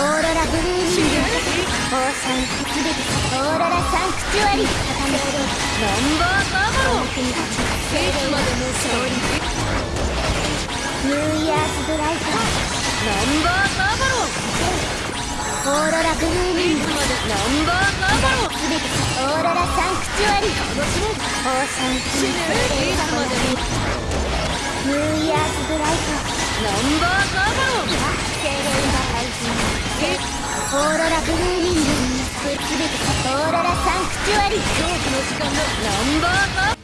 オーロラブルーリングオーシャンすべてオーロラサンクチュアリ固めるナンバーガーバロン国たちいつまでも勝利ニューイヤーズブライトナンバーガーバロンオーロラブルーリングまでナンバーガーバロンすべてオーロラサンクチュアリ楽しもうオーシャン死ねいつまでもニューイヤーズブライトナンバーガーバロン精霊が大えオーロラブルーリングすべてオーロラサンクチュアリ狂気の時間のナンバーワン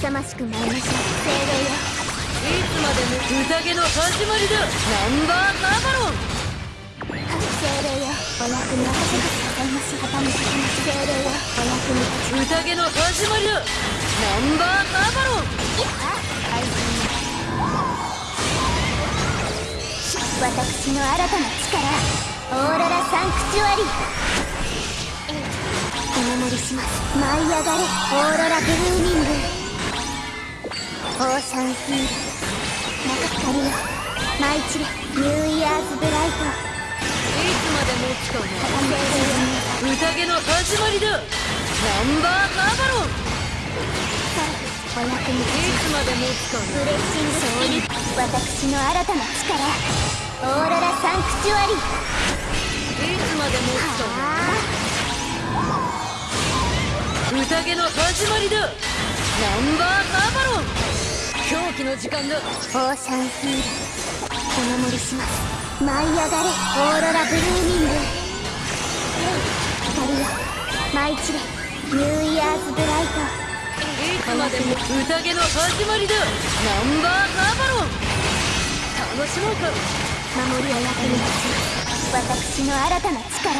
勇ましく参りましょう精霊よいつまでも宴の始まりだナンバーガーバロン精霊よお役に立ててくださいまし傾きます。精霊よお役に立ち宴の始まりだナンバーガーバロン愛人私の新たな力オーロラサンクチュアリお守りします。舞い上がれ。オーロラブルーミング。オーシャンヒール中光よ舞い散れニューイヤーズブライトいつまでも使うな宴の始まりだナンバーガーバロンお役に立ちいつまでも使うブレッシングスピリット私の新たな力オーロラサンクチュアリないつまでも使うな宴の始まりだナンバーガーバロン。狂気の時間だ。オーシャンヒールお守りします舞い上がれオーロラブルーミング光よ舞い散れニューイヤーズブライト。いつまでも宴の始まりだナンバーガーバロン楽しもうか守りを役に立ち私の新たな力。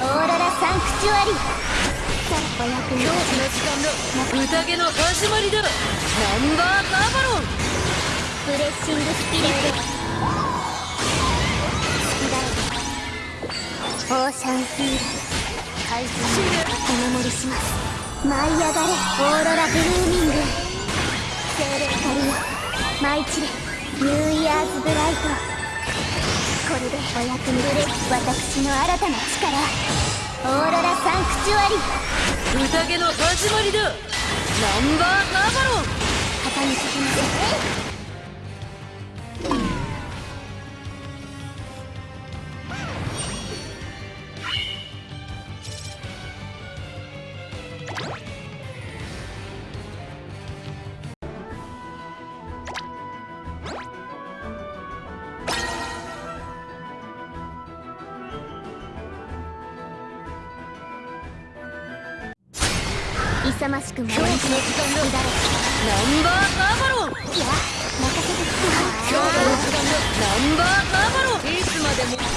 オーロラサンクチュアリ。さあお役に狂気の立ち時間だ宴の始まりだナンバーガーバロン。ブレッシングスピリット。オーシャンヒー。ル怪人お守りします。舞い上がれ。オーロラブルーミング。精霊光よ舞い散れニューイヤーズブライト。これでお役に立ち私の新たな力。オーロラサンクチュアリ。宴の始まりだ。ナンバーガーバロン。勇ましく狂気の舞い時間だれナンバーガーバロンいや任せて狂気の時間だナンバーガーバロンいつまでもオ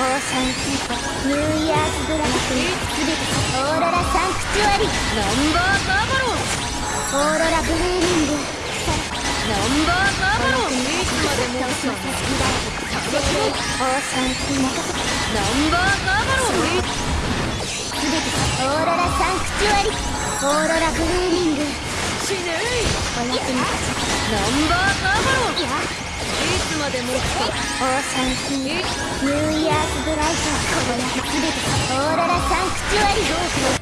ーシャンヒートニューイヤーズブラックすべてオーロラサンクチュアリナンバーガーバロンオーロラブルーミングナンバーガーバロンいつまでも倒しませ乱れてオーシャンヒートナンバーガーバロンすべてオーロラサンクチュアリ。オーロラブルーミング死ねお役に立ちナンバーガーバロンいやいつまでもオーシャンキーニューイヤーズブライトこれすべてオーロラサンクチュアリ。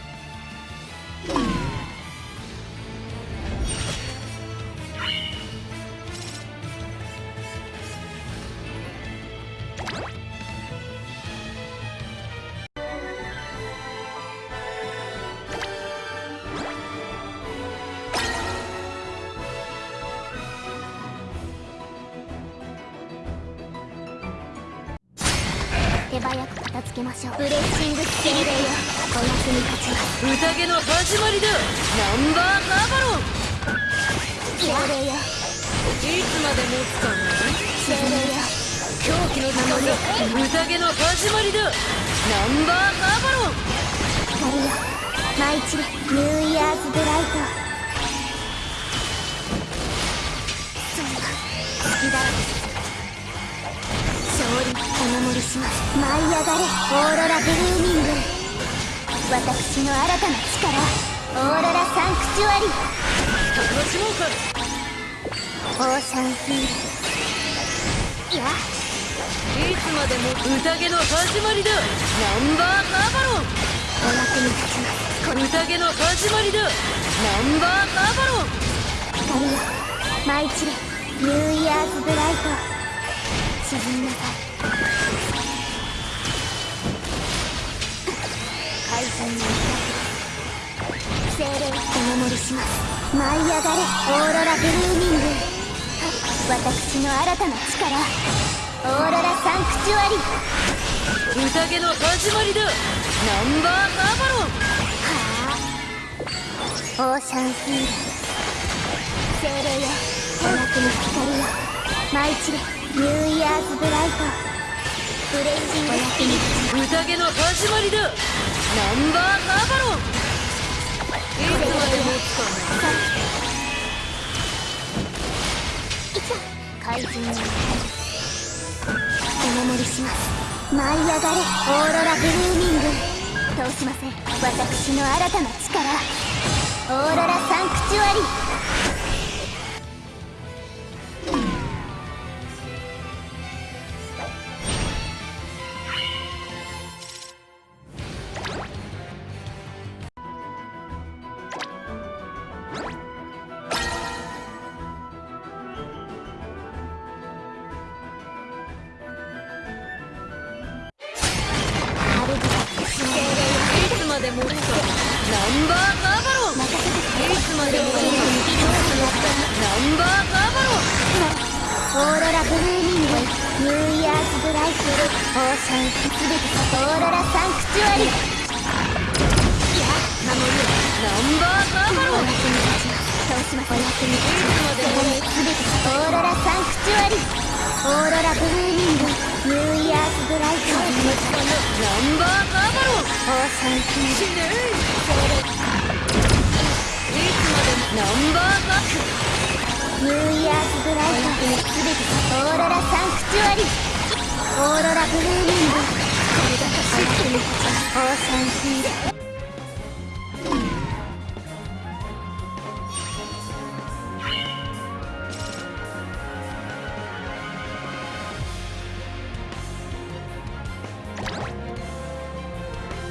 手早く片付けましょう。ブレッシング精霊よ。お役に立ちます。宴の始まりだナンバーガーバロン。精霊よいつまでもつかない。精霊よ狂気の時間だ宴の始まりだナンバーガーバロン光よ舞い散れニューイヤーズブライトお守りします舞い上がれオーロラブルーミング私の新たな力オーロラサンクチュアリ楽しもうか。オーシャンヒールいやいつまでも宴の始まりだ。ナンバーカーバロンお役に立ちますこの宴の始まりだナンバーカーバロン。光よ。舞い散れ。ニューイヤーズブライト沈みなさい怪人の精霊お守りします舞い上がれオーロラブルーミング。私の新たな力オーロラサンクチュアリ。宴の始まりだナンバーカーバロン。はあオーシャンヒール精霊よお役に光よ舞い散れ。ニューイヤーズブライト。ブレイジングお役に宴の始まりだ。ナンバーカーバロンいつまでもつか怪人のお守りします。舞い上がれ。オーロラブルーミング。通しません。私の新たな力。オーロラサンクチュアリ。オーロラブルーミングニューイヤーズブライトオーシャンすべてオーロラサンクチュアリ。いや守るナンバーカーバロンお役に立ちます倒しまお役に立ちますいつまでもすべてオーロラサンクチュアリオーロラブルーミングニューイヤーズブライトナンバーカーバロン。オーシャンヒール死ねいつまでもナンバーカーニューイヤーズブライトすべてオーロラサンクチュアリオーロラブルーミング。これが欲しいオーシャンヒール